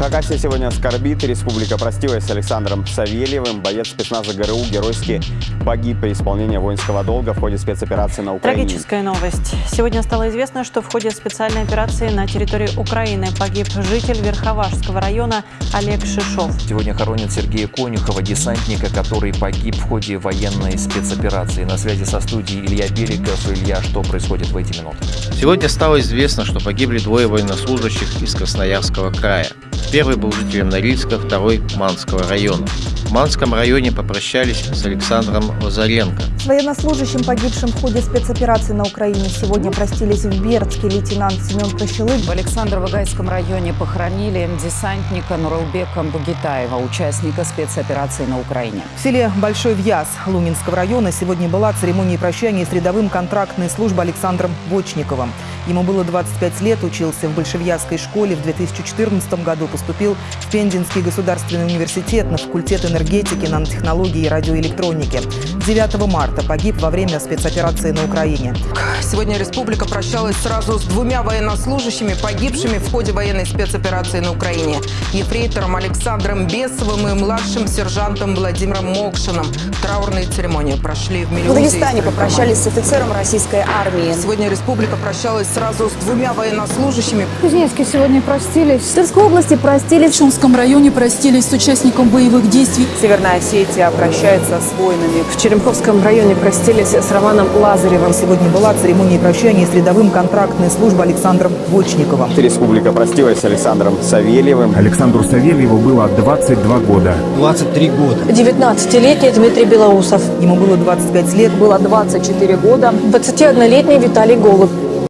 Хакасия сегодня скорбит. Республика простилась с Александром Савельевым. Боец спецназа ГРУ геройски погиб при исполнении воинского долга в ходе спецоперации на Украине. Трагическая новость. Сегодня стало известно, что в ходе специальной операции на территории Украины погиб житель Верховашского района Олег Шишов. Сегодня хоронят Сергея Конюхова, десантника, который погиб в ходе военной спецоперации. На связи со студией Илья Берегов. Илья, что происходит в эти минуты? Сегодня стало известно, что погибли двое военнослужащих из Красноярского края. Первый был жителем Норильска, второй – Манского района. В Манском районе попрощались с Александром Лазаренко. С военнослужащим, погибшим в ходе спецоперации на Украине, сегодня простились в Бердске лейтенант Семен Прощелык. В Александрово-Гайском районе похоронили десантника Нуралбека Бугитаева, участника спецоперации на Украине. В селе Большой Вьяз Лунинского района сегодня была церемония прощания с рядовым контрактной службы Александром Бочниковым. Ему было 25 лет, учился в Большевьязской школе, в 2014 году поступил в Пензенский государственный университет на факультет энергетики, нанотехнологии и радиоэлектроники. 9 марта погиб во время спецоперации на Украине. Сегодня республика прощалась сразу с двумя военнослужащими, погибшими в ходе военной спецоперации на Украине. Ефрейтором Александром Бесовым и младшим сержантом Владимиром Мокшиным. Траурные церемонии прошли в В Мелеузе. и Дагестане попрощались с офицером российской армии. Сегодня республика прощалась сразу с двумя военнослужащими. В Кузнецке сегодня простились. В Тверской области простились В Шумском районе простились с участником боевых действий. Северная Осетия прощается с воинами. В Черемховском районе простились с Романом Лазаревым. Сегодня была церемония прощания с рядовым контрактной службы Александром Бочниковым. Республика простилась с Александром Савельевым. Александру Савельеву было 22 года. 23 года. 19-летний Дмитрий Белоусов. Ему было 25 лет. Было 24 года. 21-летний Виталий Голубь.